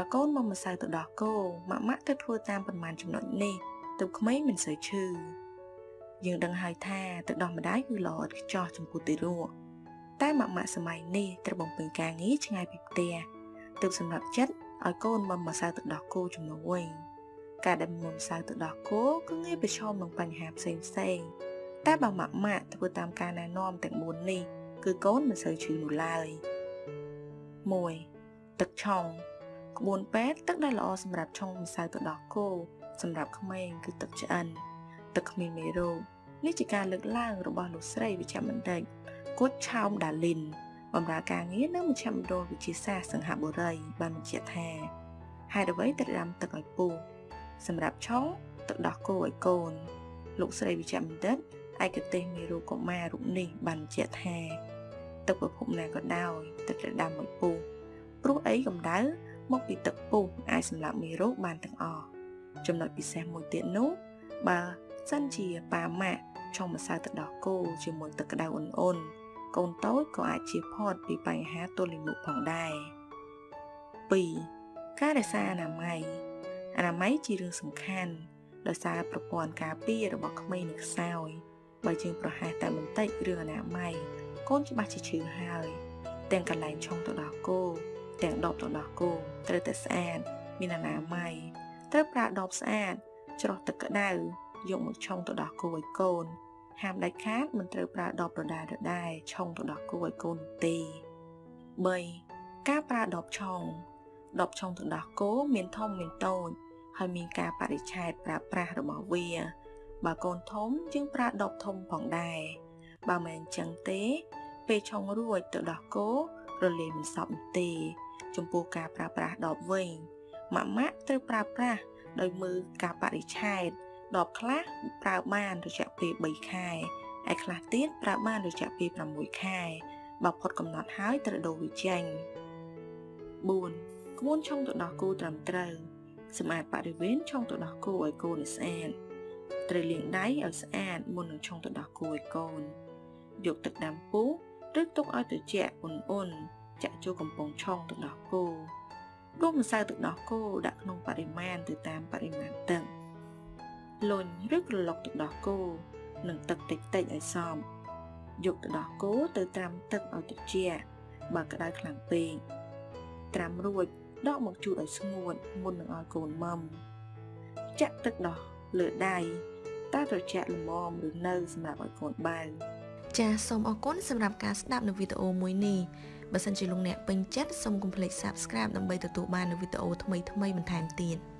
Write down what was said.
បើកូនមកម្សៅទៅដោះគោម៉ាក់ម៉ាក់ទៅធ្វើតាមប៉ុន្មានចំណុចនេះទើបក្មេងមិនសូវឈឺយើងដឹងហើយថាទឹកដោះម្ដាយគឺល្អឥតខ្ចោះចំពោះទារកតែម៉ាក់ម៉ាក់សម័យនេះត្រូវបំពេញការងារឆ្ងាយពីផ្ទះទើបសម្រាប់ចិត្តឲ្យកូនមកម្សៅទឹកដោះគោជំនួសវិញការដែលមុំម្សៅទឹកដោះគោគឺងាយប្រឈមនឹងបញ្ហាផ្សេងផ្សេងតែបើម៉ាក់ម៉ាក់ធ្វើតាមការណែនាំទាំង4នេះគឺកូនមិនសូវឈឺនោះឡើយ1ទឹកឆុង ក្បួនពេទ្យទឹកដែលល្អសម្រាប់ឆុងម្សៅទឹកដោះគោសម្រាប់ក្មេងគឺទឹកឆ្អិនទឹកគ្មានមេរោគនេះជាការលើកឡើងរបស់លោកស្រីវិជ្ជបណ្ឌិតគូតឆោមដាលីនបម្រើការងារនៅមជ្ឈមណ្ឌលវិទ្យាសាស្ត្រសង្ហបុរីបានបញ្ជាក់ថាហេតុអ្វីត្រូវដាំទឹកឲ្យពុះសម្រាប់ឆុងទឹកដោះគោឲ្យកូន លោកស្រីវិជ្ជបណ្ឌិតឯកទេសមេរោគកុមាររូបនេះបានបញ្ជាក់ថាទឹកប្រភពណាក៏ដោយទឹកត្រូវដាំឲ្យពុះព្រោះអីកម្ដៅ មកពីទឹកពុះអាចសម្លាប់មេរោគបានទាំងអស់ចំណុចពិសេសមួយទៀតនោះបើសិនជាប៉ាម៉ាក់ឆុងម្សៅទឹកដោះគោជាមួយទឹកក្តៅអ៊ុនអ៊ុនកូនតូចក៏អាចជៀសផុតពីបញ្ហាទល់លាមកផងដែរ2ការរក្សាអនាម័យអនាម័យជារឿងសំខាន់ដោយសារប្រព័ន្ធការពាររបស់ក្មេងនឹងខ្សោយបើយើងប្រហែសតែបន្តិចរឿងអនាម័យកូនច្បាស់ជាឈឺហើយទាំងកន្លែងឆុងទឹកដោះគោ ទាំងដបទឹកដោះគោត្រូវតែស្អាតមានអនាម័យត្រូវប្រើដបស្អាតច្រោះទឹកក្តៅយកមកឆុងទៅដោះគោឲ្យកូន ហាមដាច់ខាតមិនត្រូវប្រើដបដដែលដដែលឆុងទៅដោះគោឲ្យកូនទេ3ការប្រើដបឆុងដបឆុងទៅដោះគោមានធំមានតូចហើយមានការបរិច្ឆេទប្រើប្រាស់របស់វា បើកូនធំយើងប្រើដបធំផងដែរបើមិនអញ្ចឹងទេ ពេលឆុងរួចទៅដោះគោរលាយមិនសពទេ ចំពោះការប្រើប្រាស់ដបវិញម៉ាក់ម៉ាក់ត្រូវប្រើប្រាស់ដោយមើលការបរិច្ឆេទដបខ្លះប្រើបានរយៈពេល3ខែឯខ្លះទៀតប្រើបានរយៈពេល6ខែបើផុតកំណត់ហើយត្រូវដូរវាចេញ4ក្បួនឆុងទៅដោះគោត្រឹមត្រូវសម្អាតបរិវេណឆុងទៅដោះគោឲ្យគោនៅស្អាតត្រូវលាងដៃឲ្យស្អាតមុននឹងឆុងទៅដោះគោឲ្យកូនយកទឹកដាំពុះឬទុកឲ្យត្រជាក់អ៊ុនអ៊ុន ចាក់ចូលកំប៉ុងឆុងទៅដោះគោដួសម្សៅទឹកដោះគោដាក់ក្នុងបរិមាណទៅតាមបរិមាណទឹកលុញឬក្រឡុកទឹកដោះគោនិងទឹកតិចតិចឲ្យសមយកទឹកដោះគោទៅត្រាំទឹកឲ្យត្រជាក់បើក្តៅខ្លាំងពេកត្រាំរួចដកមកជូតឲ្យស្ងួតមុននឹងឲ្យកូនមុំចាក់ទឹកដោះលើដៃតើត្រជាក់ល្មមឬនៅសម្រាប់ឲ្យកូនបើចាសសូមអរគុណសម្រាប់ការស្ដាប់នៅវីដេអូមួយនេះ បើសិនជាលោកអ្នកពេញចិត្តសូមកុំភ្លេច Subscribe ដើម្បីទទួលបាននូវវីដេអូថ្មីៗបន្ថែមទៀត។